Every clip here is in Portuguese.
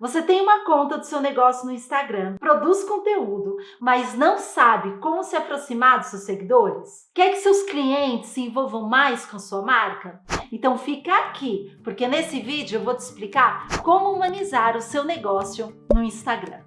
Você tem uma conta do seu negócio no Instagram, produz conteúdo, mas não sabe como se aproximar dos seus seguidores? Quer que seus clientes se envolvam mais com sua marca? Então fica aqui, porque nesse vídeo eu vou te explicar como humanizar o seu negócio no Instagram.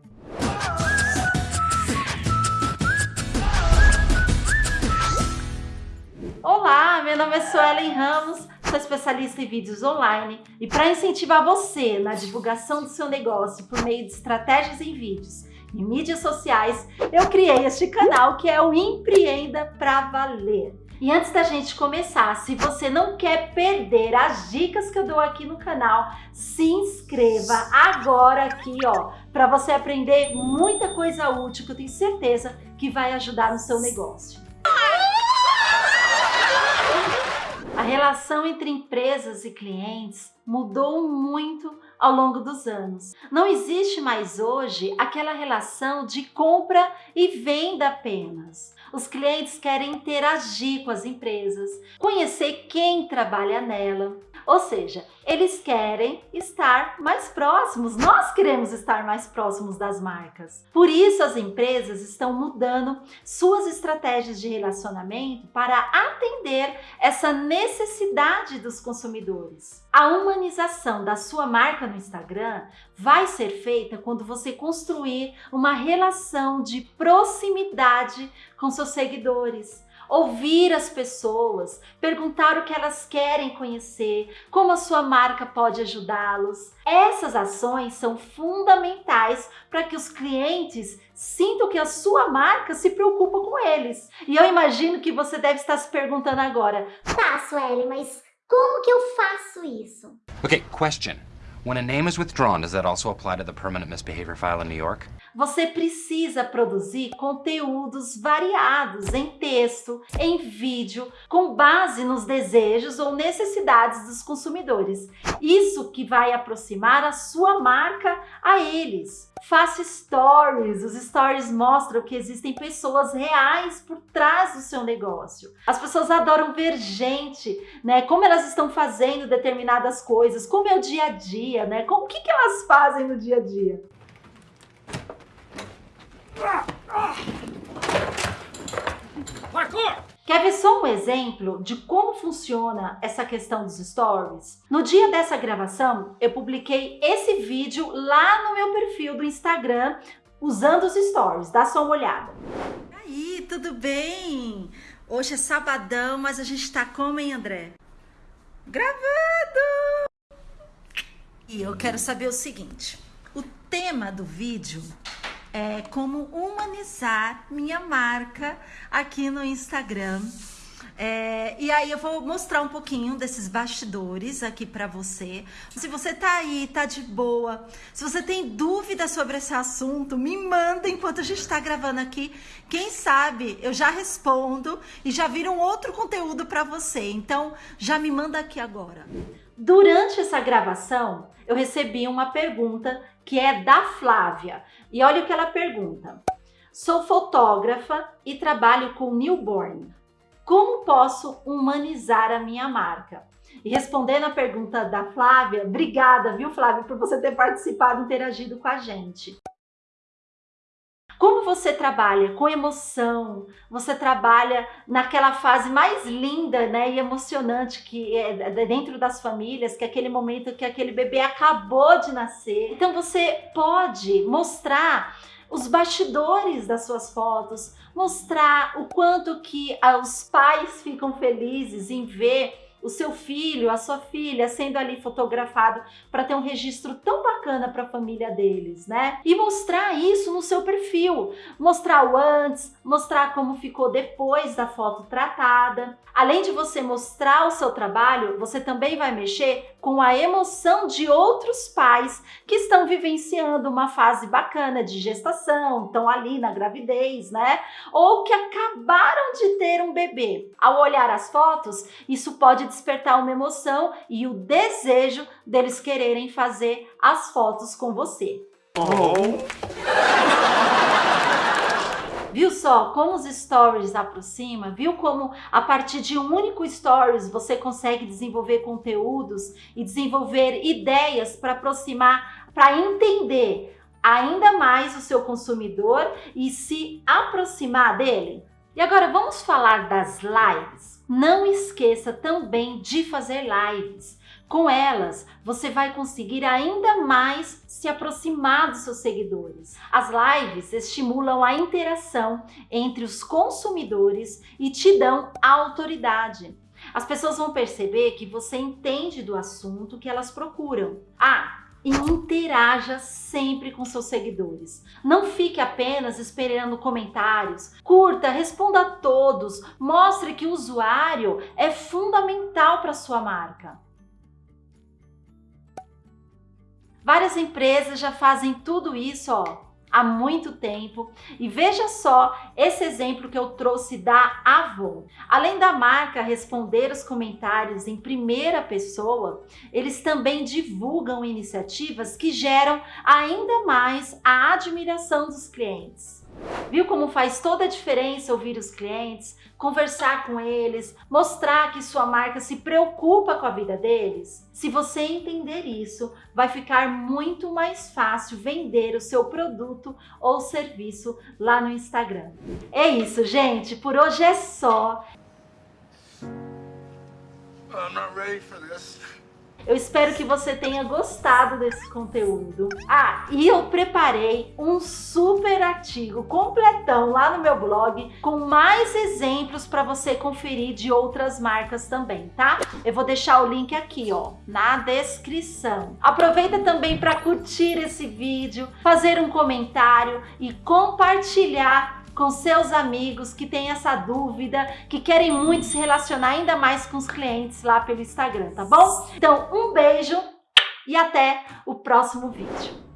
Olá, meu nome é Suelen Ramos, sou especialista em vídeos online e para incentivar você na divulgação do seu negócio por meio de estratégias em vídeos e mídias sociais, eu criei este canal que é o Empreenda Pra Valer. E antes da gente começar, se você não quer perder as dicas que eu dou aqui no canal, se inscreva agora aqui, ó, para você aprender muita coisa útil que eu tenho certeza que vai ajudar no seu negócio. A relação entre empresas e clientes mudou muito ao longo dos anos. Não existe mais hoje aquela relação de compra e venda apenas. Os clientes querem interagir com as empresas, conhecer quem trabalha nela, ou seja, eles querem estar mais próximos, nós queremos estar mais próximos das marcas. Por isso as empresas estão mudando suas estratégias de relacionamento para atender essa necessidade dos consumidores. A humanização da sua marca no Instagram vai ser feita quando você construir uma relação de proximidade com seus seguidores ouvir as pessoas, perguntar o que elas querem conhecer, como a sua marca pode ajudá-los. Essas ações são fundamentais para que os clientes sintam que a sua marca se preocupa com eles. E eu imagino que você deve estar se perguntando agora, tá, Sueli, mas como que eu faço isso? Okay, question. When a name is withdrawn, does that also apply to the permanent misbehavior file in New York? Você precisa produzir conteúdos variados em texto, em vídeo, com base nos desejos ou necessidades dos consumidores. Isso que vai aproximar a sua marca a eles. Faça stories. Os stories mostram que existem pessoas reais por trás do seu negócio. As pessoas adoram ver gente, né? Como elas estão fazendo determinadas coisas, como é o dia a dia, né? Como, o que, que elas fazem no dia a dia. Quer ver só um exemplo de como funciona essa questão dos stories? No dia dessa gravação, eu publiquei esse vídeo lá no meu perfil do Instagram usando os stories. Dá só uma olhada. Aí, tudo bem? Hoje é sabadão, mas a gente tá como, hein, André? Gravando! E eu quero saber o seguinte. O tema do vídeo é, como humanizar minha marca aqui no Instagram. É, e aí eu vou mostrar um pouquinho desses bastidores aqui para você. Se você tá aí, tá de boa, se você tem dúvida sobre esse assunto, me manda enquanto a gente está gravando aqui. Quem sabe eu já respondo e já vira um outro conteúdo para você. Então já me manda aqui agora. Durante essa gravação, eu recebi uma pergunta que é da Flávia. E olha o que ela pergunta. Sou fotógrafa e trabalho com newborn. Como posso humanizar a minha marca? E respondendo a pergunta da Flávia, obrigada, viu, Flávia, por você ter participado e interagido com a gente. Como você trabalha com emoção, você trabalha naquela fase mais linda né, e emocionante que é dentro das famílias, que é aquele momento que aquele bebê acabou de nascer. Então você pode mostrar os bastidores das suas fotos, mostrar o quanto que os pais ficam felizes em ver o seu filho, a sua filha sendo ali fotografado para ter um registro tão bacana para a família deles, né? E mostrar isso no seu perfil, mostrar o antes, mostrar como ficou depois da foto tratada. Além de você mostrar o seu trabalho, você também vai mexer com a emoção de outros pais que estão vivenciando uma fase bacana de gestação, estão ali na gravidez, né? Ou que acabaram de ter um bebê. Ao olhar as fotos, isso pode despertar uma emoção e o desejo deles quererem fazer as fotos com você. Oh. Viu só como os stories aproxima? Viu como a partir de um único stories você consegue desenvolver conteúdos e desenvolver ideias para aproximar para entender ainda mais o seu consumidor e se aproximar dele? E agora vamos falar das lives. Não esqueça também de fazer lives. Com elas, você vai conseguir ainda mais se aproximar dos seus seguidores. As lives estimulam a interação entre os consumidores e te dão autoridade. As pessoas vão perceber que você entende do assunto que elas procuram. Ah, e interaja sempre com seus seguidores. Não fique apenas esperando comentários. Curta, responda a todos. Mostre que o usuário é fundamental para sua marca. Várias empresas já fazem tudo isso, ó, há muito tempo. E veja só esse exemplo que eu trouxe da Avon. Além da marca responder os comentários em primeira pessoa, eles também divulgam iniciativas que geram ainda mais a admiração dos clientes. Viu como faz toda a diferença ouvir os clientes, conversar com eles, mostrar que sua marca se preocupa com a vida deles? Se você entender isso, vai ficar muito mais fácil vender o seu produto ou serviço lá no Instagram. É isso, gente. Por hoje é só. I'm not ready for this. Eu espero que você tenha gostado desse conteúdo. Ah, e eu preparei um super artigo completão lá no meu blog com mais exemplos para você conferir de outras marcas também, tá? Eu vou deixar o link aqui, ó, na descrição. Aproveita também para curtir esse vídeo, fazer um comentário e compartilhar com seus amigos que têm essa dúvida, que querem muito se relacionar ainda mais com os clientes lá pelo Instagram, tá bom? Então, um beijo e até o próximo vídeo.